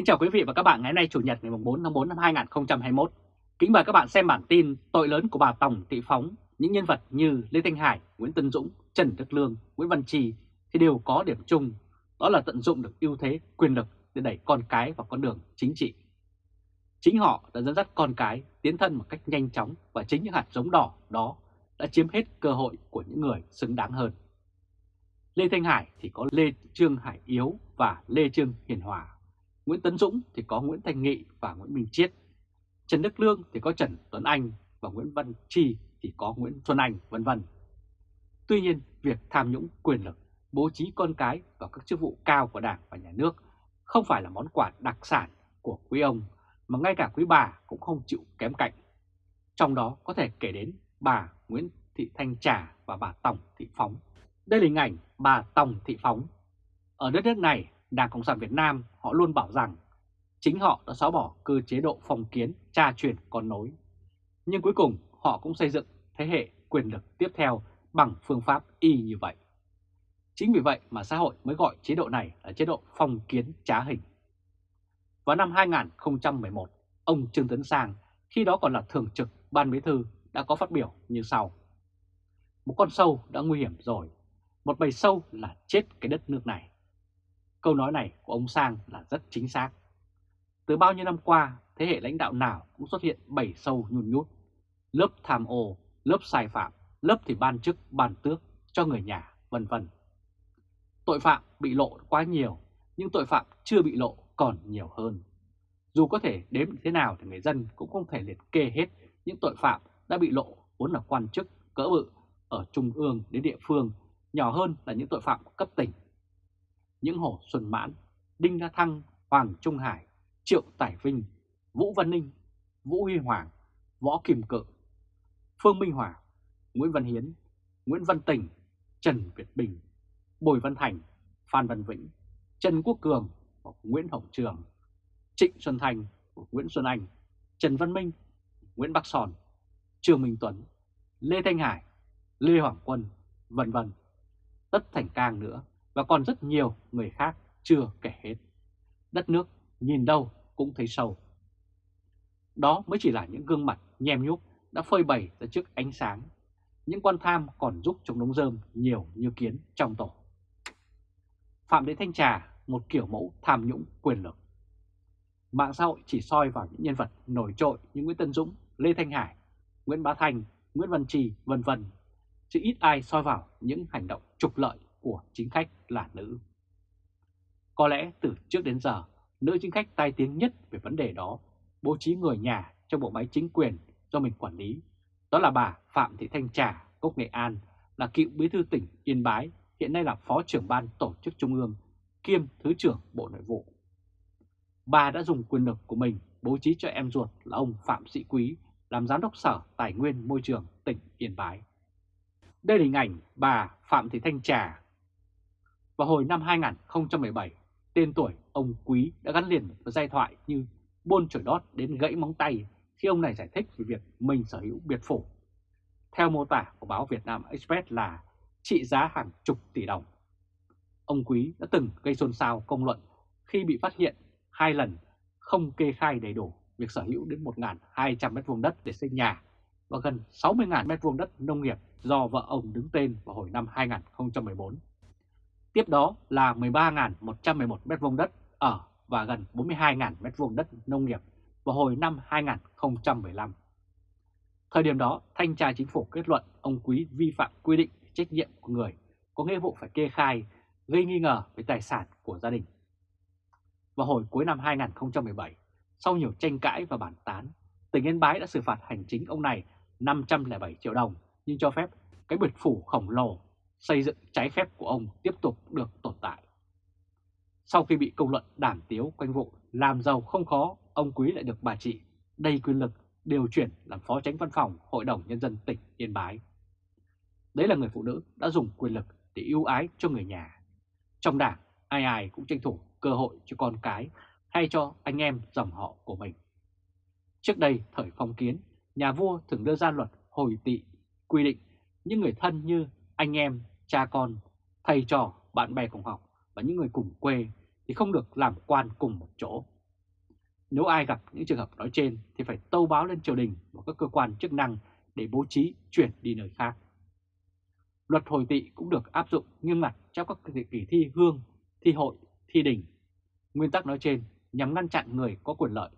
Kính chào quý vị và các bạn ngày nay Chủ nhật ngày 4 tháng 4 năm 2021. Kính mời các bạn xem bản tin tội lớn của bà tổng Thị Phóng. Những nhân vật như Lê Thanh Hải, Nguyễn Tân Dũng, Trần Đức Lương, Nguyễn Văn Trì thì đều có điểm chung, đó là tận dụng được ưu thế quyền lực để đẩy con cái vào con đường chính trị. Chính họ đã dẫn dắt con cái tiến thân một cách nhanh chóng và chính những hạt giống đỏ đó đã chiếm hết cơ hội của những người xứng đáng hơn. Lê Thanh Hải thì có Lê Trương Hải Yếu và Lê Trương Hiền Hòa. Nguyễn Tấn Dũng thì có Nguyễn Thành Nghị và Nguyễn Minh Chiết. Trần Đức Lương thì có Trần Tuấn Anh và Nguyễn Văn Chi thì có Nguyễn Xuân Anh vân vân. Tuy nhiên, việc tham nhũng quyền lực, bố trí con cái vào các chức vụ cao của Đảng và Nhà nước không phải là món quà đặc sản của quý ông mà ngay cả quý bà cũng không chịu kém cạnh. Trong đó có thể kể đến bà Nguyễn Thị Thanh Trà và bà Tòng Thị Phóng. Đây là hình ảnh bà Tòng Thị Phóng. Ở đất nước này, Đảng Cộng sản Việt Nam họ luôn bảo rằng chính họ đã xóa bỏ cơ chế độ phong kiến tra truyền con nối. Nhưng cuối cùng họ cũng xây dựng thế hệ quyền lực tiếp theo bằng phương pháp y như vậy. Chính vì vậy mà xã hội mới gọi chế độ này là chế độ phong kiến trá hình. Vào năm 2011, ông Trương Tấn Sang, khi đó còn là thường trực ban bí thư, đã có phát biểu như sau. Một con sâu đã nguy hiểm rồi, một bầy sâu là chết cái đất nước này. Câu nói này của ông Sang là rất chính xác. Từ bao nhiêu năm qua, thế hệ lãnh đạo nào cũng xuất hiện bầy sâu nhun nhút, lớp tham ô, lớp sai phạm, lớp thì ban chức, ban tước cho người nhà, vân vân. Tội phạm bị lộ quá nhiều, nhưng tội phạm chưa bị lộ còn nhiều hơn. Dù có thể đếm thế nào thì người dân cũng không thể liệt kê hết những tội phạm đã bị lộ vốn là quan chức cỡ bự ở trung ương đến địa phương, nhỏ hơn là những tội phạm cấp tỉnh. Những Hồ Xuân Mãn, Đinh La Thăng, Hoàng Trung Hải, Triệu Tài Vinh, Vũ Văn Ninh, Vũ Huy Hoàng, Võ Kim Cự, Phương Minh Hòa, Nguyễn Văn Hiến, Nguyễn Văn Tình, Trần Việt Bình, Bùi Văn Thành, Phan Văn Vĩnh, Trần Quốc Cường, Nguyễn Hồng Trường, Trịnh Xuân Thành, Nguyễn Xuân Anh, Trần Văn Minh, Nguyễn Bắc Sòn, Trương Minh Tuấn, Lê Thanh Hải, Lê Hoàng Quân, vân vân. Tất Thành Cang nữa và còn rất nhiều người khác chưa kể hết. Đất nước nhìn đâu cũng thấy sâu. Đó mới chỉ là những gương mặt nhem nhúc đã phơi bày ra trước ánh sáng. Những quan tham còn giúp chống đống rơm nhiều như kiến trong tổ. Phạm đế Thanh Trà, một kiểu mẫu tham nhũng quyền lực. Mạng xã hội chỉ soi vào những nhân vật nổi trội như Nguyễn Tân Dũng, Lê Thanh Hải, Nguyễn Bá Thành, Nguyễn Văn Trì, vân vân, chứ ít ai soi vào những hành động trục lợi của chính khách là nữ. Có lẽ từ trước đến giờ, nữ chính khách tai tiếng nhất về vấn đề đó bố trí người nhà trong bộ máy chính quyền do mình quản lý. Đó là bà Phạm Thị Thanh Trà, Cốc Nghệ An, là cựu bí thư tỉnh Yên Bái, hiện nay là phó trưởng ban tổ chức trung ương, kiêm thứ trưởng Bộ Nội vụ. Bà đã dùng quyền lực của mình bố trí cho em ruột là ông Phạm Sĩ Quý làm giám đốc sở tài nguyên môi trường tỉnh Yên Bái. Đây là hình ảnh bà Phạm Thị Thanh Trà. Vào hồi năm 2017, tên tuổi ông Quý đã gắn liền với giai thoại như buôn chổi đót đến gãy móng tay khi ông này giải thích về việc mình sở hữu biệt phủ. Theo mô tả của báo Việt Nam Express là trị giá hàng chục tỷ đồng. Ông Quý đã từng gây xôn xao công luận khi bị phát hiện hai lần không kê khai đầy đủ việc sở hữu đến 1.200 m2 đất để xây nhà và gần 60.000 m2 đất nông nghiệp do vợ ông đứng tên vào hồi năm 2014. Tiếp đó là 13.111 m2 đất ở và gần 42.000 m2 đất nông nghiệp vào hồi năm 2015. Thời điểm đó, Thanh tra Chính phủ kết luận ông Quý vi phạm quy định trách nhiệm của người có nghĩa vụ phải kê khai gây nghi ngờ về tài sản của gia đình. Vào hồi cuối năm 2017, sau nhiều tranh cãi và bản tán, tỉnh Yên Bái đã xử phạt hành chính ông này 507 triệu đồng nhưng cho phép cái biệt phủ khổng lồ xây dựng trái phép của ông tiếp tục được tồn tại. Sau khi bị công luận đàm tiếu quanh vụ làm giàu không khó, ông Quý lại được bà chị đầy quyền lực điều chuyển làm phó tránh văn phòng Hội đồng Nhân dân tỉnh Yên Bái. Đấy là người phụ nữ đã dùng quyền lực để ưu ái cho người nhà. Trong đảng, ai ai cũng tranh thủ cơ hội cho con cái hay cho anh em dòng họ của mình. Trước đây, thời phong kiến, nhà vua thường đưa ra luật hồi tị quy định những người thân như anh em, cha con, thầy trò, bạn bè cùng học và những người cùng quê thì không được làm quan cùng một chỗ. Nếu ai gặp những trường hợp nói trên thì phải tâu báo lên triều đình và các cơ quan chức năng để bố trí chuyển đi nơi khác. Luật hồi tị cũng được áp dụng nghiêm ngặt trong các kỳ thi hương, thi hội, thi đình. Nguyên tắc nói trên nhằm ngăn chặn người có quyền lợi,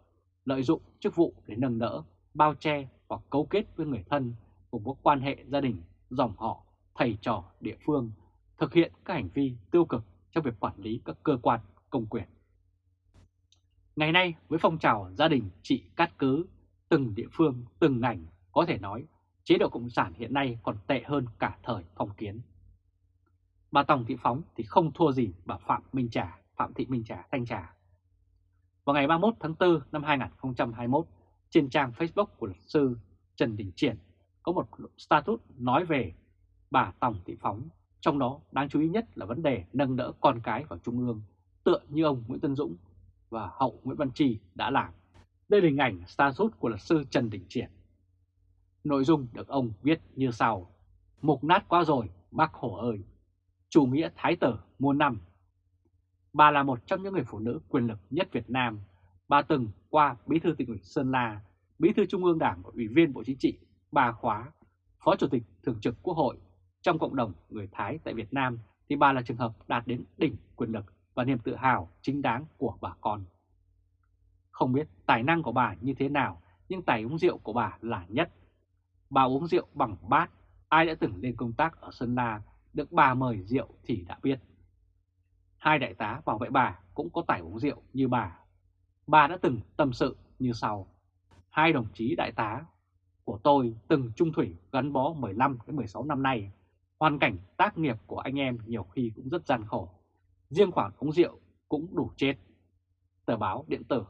lợi dụng chức vụ để nâng đỡ, bao che hoặc cấu kết với người thân cùng có quan hệ gia đình, dòng họ, thầy trò địa phương, thực hiện các hành vi tiêu cực trong việc quản lý các cơ quan công quyền. Ngày nay với phong trào gia đình trị cát cứ, từng địa phương, từng ngành có thể nói chế độ Cộng sản hiện nay còn tệ hơn cả thời phong kiến. Bà Tòng Thị Phóng thì không thua gì bà Phạm Minh Trà, Phạm Thị Minh Trà, Thanh Trà. Vào ngày 31 tháng 4 năm 2021, trên trang Facebook của luật sư Trần Đình Triển có một status nói về bà Tòng Thị Phóng, trong đó đáng chú ý nhất là vấn đề nâng đỡ con cái vào Trung ương, tựa như ông Nguyễn Tân Dũng và hậu Nguyễn Văn Trì đã làm. Đây là hình ảnh status của luật sư Trần Đình Triển. Nội dung được ông viết như sau. Mục nát quá rồi, bác Hổ ơi! Chủ nghĩa thái tử muôn năm. Bà là một trong những người phụ nữ quyền lực nhất Việt Nam. Bà từng qua Bí thư tỉnh ủy Sơn La, Bí thư Trung ương Đảng và Ủy viên Bộ Chính trị, bà khóa, Phó Chủ tịch Thường trực Quốc hội. Trong cộng đồng người Thái tại Việt Nam thì bà là trường hợp đạt đến đỉnh quyền lực và niềm tự hào chính đáng của bà con. Không biết tài năng của bà như thế nào, nhưng tài uống rượu của bà là nhất. Bà uống rượu bằng bát, ai đã từng lên công tác ở Sơn La được bà mời rượu thì đã biết. Hai đại tá bảo vệ bà cũng có tài uống rượu như bà. Bà đã từng tâm sự như sau. Hai đồng chí đại tá của tôi từng trung thủy gắn bó 15 đến 16 năm nay. Hoàn cảnh tác nghiệp của anh em nhiều khi cũng rất gian khổ. Riêng khoản uống rượu cũng đủ chết. Tờ báo điện tử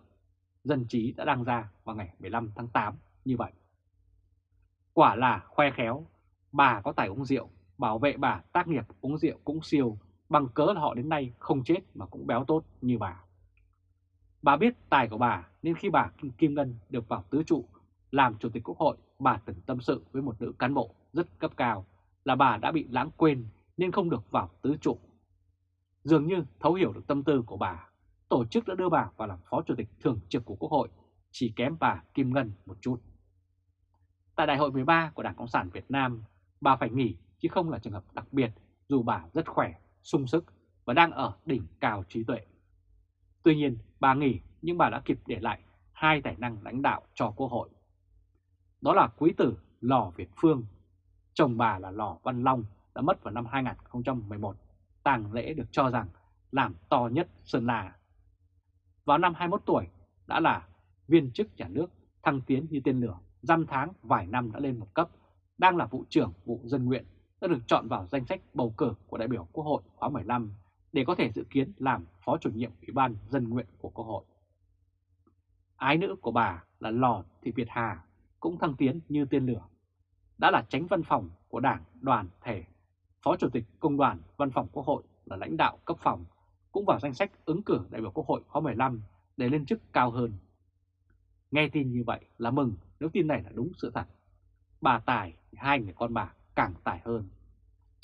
Dân trí đã đăng ra vào ngày 15 tháng 8 như vậy. Quả là khoe khéo, bà có tài uống rượu, bảo vệ bà tác nghiệp uống rượu cũng siêu, bằng cớ là họ đến nay không chết mà cũng béo tốt như bà. Bà biết tài của bà nên khi bà Kim Ngân được vào tứ trụ làm Chủ tịch Quốc hội, bà từng tâm sự với một nữ cán bộ rất cấp cao là bà đã bị lãng quên nên không được vào tứ trụ. Dường như thấu hiểu được tâm tư của bà, tổ chức đã đưa bà vào làm Phó Chủ tịch Thường trực của Quốc hội, chỉ kém bà Kim Ngân một chút. Tại Đại hội 13 của Đảng Cộng sản Việt Nam, bà phải nghỉ chứ không là trường hợp đặc biệt dù bà rất khỏe, sung sức và đang ở đỉnh cao trí tuệ. Tuy nhiên, bà nghỉ nhưng bà đã kịp để lại hai tài năng lãnh đạo cho Quốc hội. Đó là quý tử Lò Việt Phương, chồng bà là Lò Văn Long đã mất vào năm 2011, tàng lễ được cho rằng làm to nhất Sơn La. Vào năm 21 tuổi đã là viên chức nhà nước thăng tiến như tên lửa, dăm tháng vài năm đã lên một cấp, đang là vụ trưởng vụ dân nguyện, đã được chọn vào danh sách bầu cử của đại biểu Quốc hội khóa 15 để có thể dự kiến làm phó chủ nhiệm Ủy ban dân nguyện của Quốc hội. Ái nữ của bà là Lò Thị Việt Hà cũng thăng tiến như tên lửa. Đã là tránh văn phòng của Đảng, đoàn, thể, Phó Chủ tịch Công đoàn Văn phòng Quốc hội là lãnh đạo cấp phòng, cũng vào danh sách ứng cử đại biểu Quốc hội khóa 15 để lên chức cao hơn. Nghe tin như vậy là mừng nếu tin này là đúng sự thật. Bà tài thì hai người con bà càng tài hơn.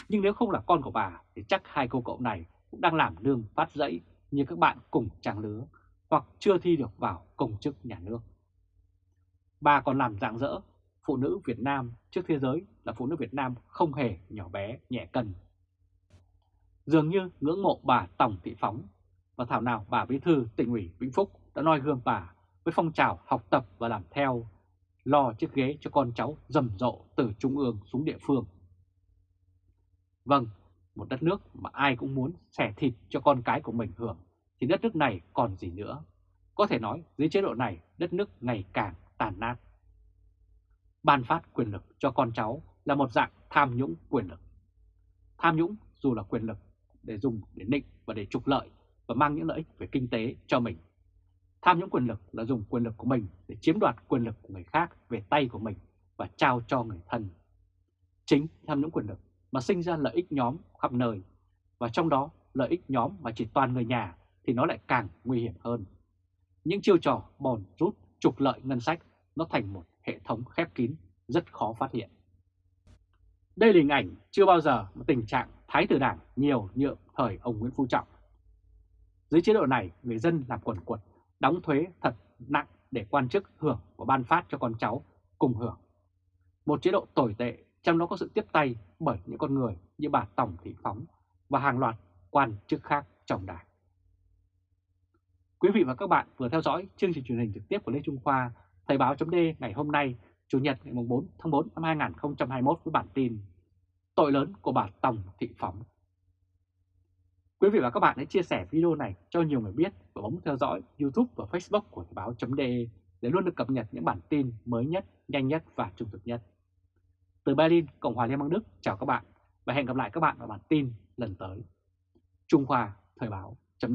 Nhưng nếu không là con của bà thì chắc hai cô cậu này cũng đang làm lương phát dẫy như các bạn cùng trang lứa hoặc chưa thi được vào công chức nhà nước. Bà còn làm dạng dỡ phụ nữ Việt Nam trước thế giới là phụ nữ Việt Nam không hề nhỏ bé, nhẹ cân. Dường như ngưỡng mộ bà Tổng Thị Phóng và thảo nào bà Bí Thư tỉnh ủy Vĩnh Phúc đã noi gương bà với phong trào học tập và làm theo, lo chiếc ghế cho con cháu rầm rộ từ trung ương xuống địa phương. Vâng, một đất nước mà ai cũng muốn xẻ thịt cho con cái của mình hưởng, thì đất nước này còn gì nữa. Có thể nói dưới chế độ này đất nước ngày càng tàn nát. Ban phát quyền lực cho con cháu là một dạng tham nhũng quyền lực. Tham nhũng dù là quyền lực để dùng để nịnh và để trục lợi và mang những lợi ích về kinh tế cho mình. Tham nhũng quyền lực là dùng quyền lực của mình để chiếm đoạt quyền lực của người khác về tay của mình và trao cho người thân. Chính tham nhũng quyền lực mà sinh ra lợi ích nhóm khắp nơi, và trong đó lợi ích nhóm mà chỉ toàn người nhà thì nó lại càng nguy hiểm hơn. Những chiêu trò bòn rút trục lợi ngân sách nó thành một hệ thống khép kín rất khó phát hiện. Đây là hình ảnh chưa bao giờ một tình trạng thái tử đảng nhiều nhượng thời ông Nguyễn Phú Trọng. Dưới chế độ này, người dân làm quần quật, đóng thuế thật nặng để quan chức hưởng và ban phát cho con cháu cùng hưởng. Một chế độ tồi tệ trong đó có sự tiếp tay bởi những con người như bà Tổng Thị Phóng và hàng loạt quan chức khác trong đảng. Quý vị và các bạn vừa theo dõi chương trình truyền hình trực tiếp của Lê Trung Khoa, Thời báo chấm ngày hôm nay, Chủ nhật ngày 4 tháng 4 năm 2021 với bản tin Tội lớn của bà Tổng Thị Phóng. Quý vị và các bạn hãy chia sẻ video này cho nhiều người biết và bấm theo dõi YouTube và Facebook của Thời báo chấm để luôn được cập nhật những bản tin mới nhất, nhanh nhất và trung thực nhất. Từ Berlin, Cộng hòa Liên bang Đức, chào các bạn và hẹn gặp lại các bạn vào bản tin lần tới. Trung Khoa Thời báo chấm